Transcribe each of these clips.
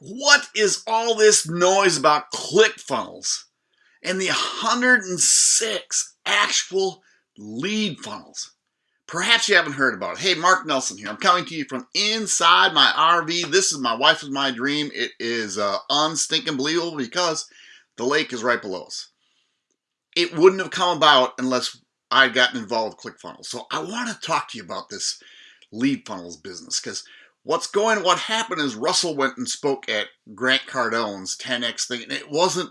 what is all this noise about ClickFunnels and the 106 actual lead funnels? Perhaps you haven't heard about it. Hey, Mark Nelson here. I'm coming to you from inside my RV. This is my wife is my dream. It is uh, unstinking believable because the lake is right below us. It wouldn't have come about unless I'd gotten involved with ClickFunnels. So I want to talk to you about this lead funnels business because what's going what happened is Russell went and spoke at Grant Cardone's 10x thing and it wasn't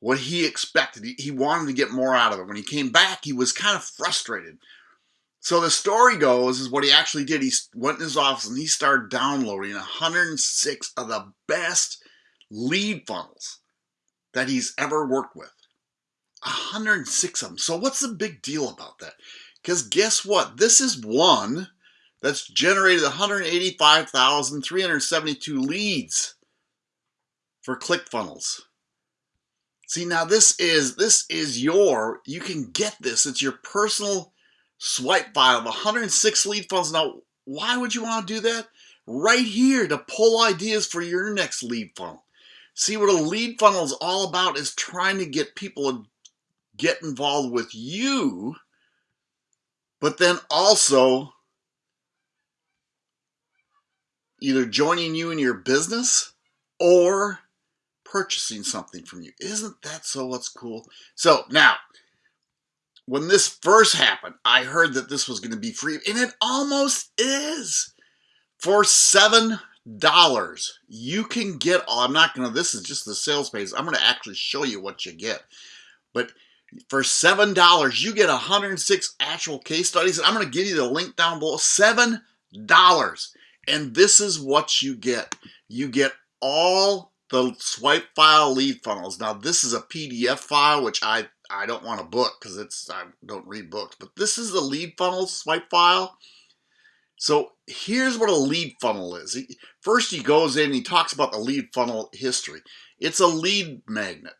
what he expected. He, he wanted to get more out of it. When he came back, he was kind of frustrated. So the story goes is what he actually did. He went in his office and he started downloading 106 of the best lead funnels that he's ever worked with. 106 of them. So what's the big deal about that? Because guess what? This is one that's generated 185,372 leads for ClickFunnels. See, now this is this is your you can get this. It's your personal swipe file of 106 lead funnels. Now, why would you want to do that? Right here to pull ideas for your next lead funnel. See what a lead funnel is all about is trying to get people to get involved with you, but then also either joining you in your business or purchasing something from you. Isn't that so what's cool? So now, when this first happened, I heard that this was going to be free, and it almost is. For seven dollars, you can get. Oh, I'm not going to. This is just the sales page. I'm going to actually show you what you get. But for seven dollars, you get 106 actual case studies, and I'm going to give you the link down below. Seven dollars, and this is what you get. You get all the swipe file lead funnels. Now, this is a PDF file, which I I don't want to book because it's I don't read books, but this is the lead funnel swipe file. So here's what a lead funnel is. First he goes in he talks about the lead funnel history. It's a lead magnet,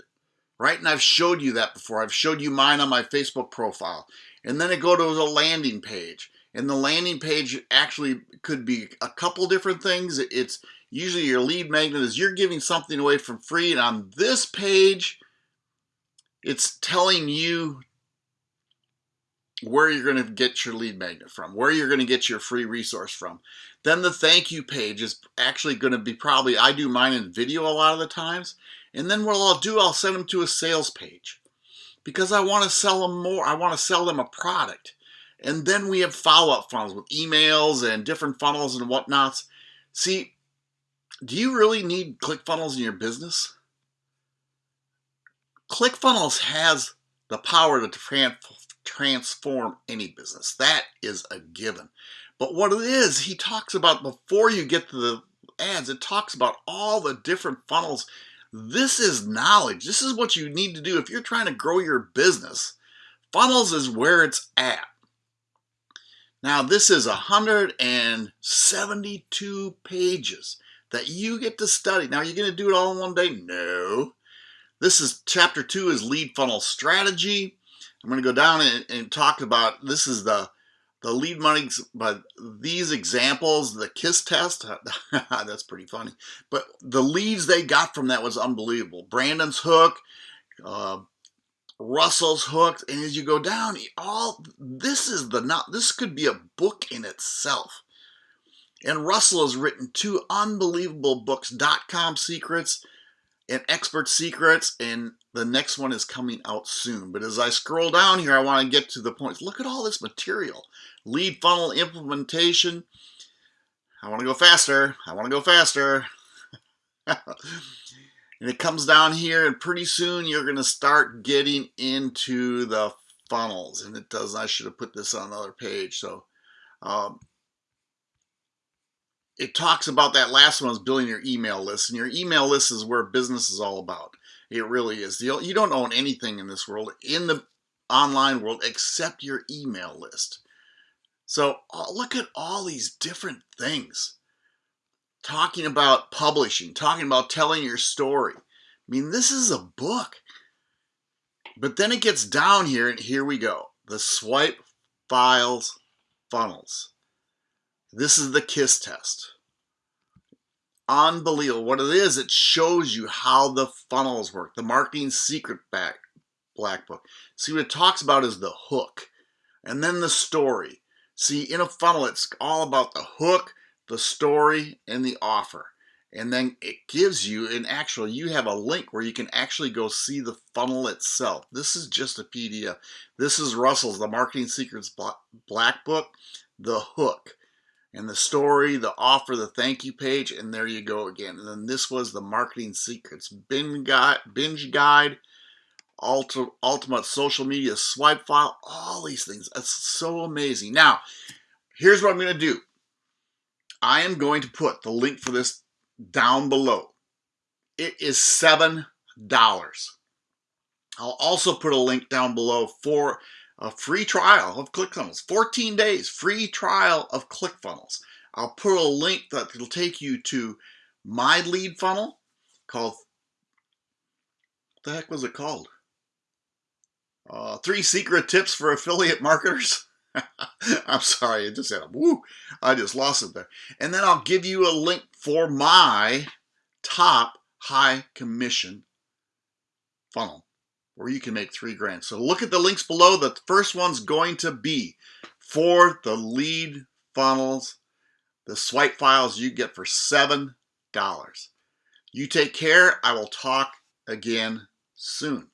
right? And I've showed you that before. I've showed you mine on my Facebook profile. And then I go to a landing page. And the landing page actually could be a couple different things. It's usually your lead magnet is you're giving something away for free. And on this page, it's telling you where you're going to get your lead magnet from, where you're going to get your free resource from. Then the thank you page is actually going to be probably, I do mine in video a lot of the times. And then what I'll do, I'll send them to a sales page because I want to sell them more. I want to sell them a product. And then we have follow-up funnels with emails and different funnels and whatnots. See, do you really need ClickFunnels in your business? ClickFunnels has the power to transform any business. That is a given. But what it is, he talks about before you get to the ads, it talks about all the different funnels. This is knowledge. This is what you need to do if you're trying to grow your business. Funnels is where it's at. Now, this is 172 pages that you get to study. Now, you're going to do it all in one day? No. This is chapter two is lead funnel strategy. I'm going to go down and, and talk about this is the the lead money, but these examples, the KISS test, that's pretty funny. But the leads they got from that was unbelievable. Brandon's hook, uh, Russell's hooked, and as you go down, all this is the not. This could be a book in itself. And Russell has written two unbelievable books: Dot Com Secrets and expert secrets and the next one is coming out soon. But as I scroll down here I want to get to the points. Look at all this material. Lead funnel implementation. I want to go faster. I want to go faster and it comes down here and pretty soon you're going to start getting into the funnels and it does I should have put this on another page so um, it talks about that last one is building your email list and your email list is where business is all about. It really is. You don't own anything in this world in the online world except your email list. So look at all these different things talking about publishing talking about telling your story i mean this is a book but then it gets down here and here we go the swipe files funnels this is the KISS test. unbelievable. What it is, it shows you how the funnels work. The marketing secret back black book. See what it talks about is the hook and then the story. See, in a funnel, it's all about the hook, the story, and the offer. And then it gives you an actual, you have a link where you can actually go see the funnel itself. This is just a PDF. This is Russell's, the Marketing Secrets Black Book, the hook and the story, the offer, the thank you page, and there you go again. And then this was the Marketing Secrets binge guide, binge guide ultimate social media swipe file, all these things. It's so amazing. Now, here's what I'm going to do. I am going to put the link for this down below. It is $7. I'll also put a link down below for a free trial of ClickFunnels. 14 days free trial of ClickFunnels. I'll put a link that will take you to my lead funnel called, what the heck was it called? Uh, three secret tips for affiliate marketers. I'm sorry, I just said, woo, I just lost it there. And then I'll give you a link for my top high commission funnel where you can make three grand. So look at the links below. The first one's going to be for the lead funnels, the swipe files you get for $7. You take care. I will talk again soon.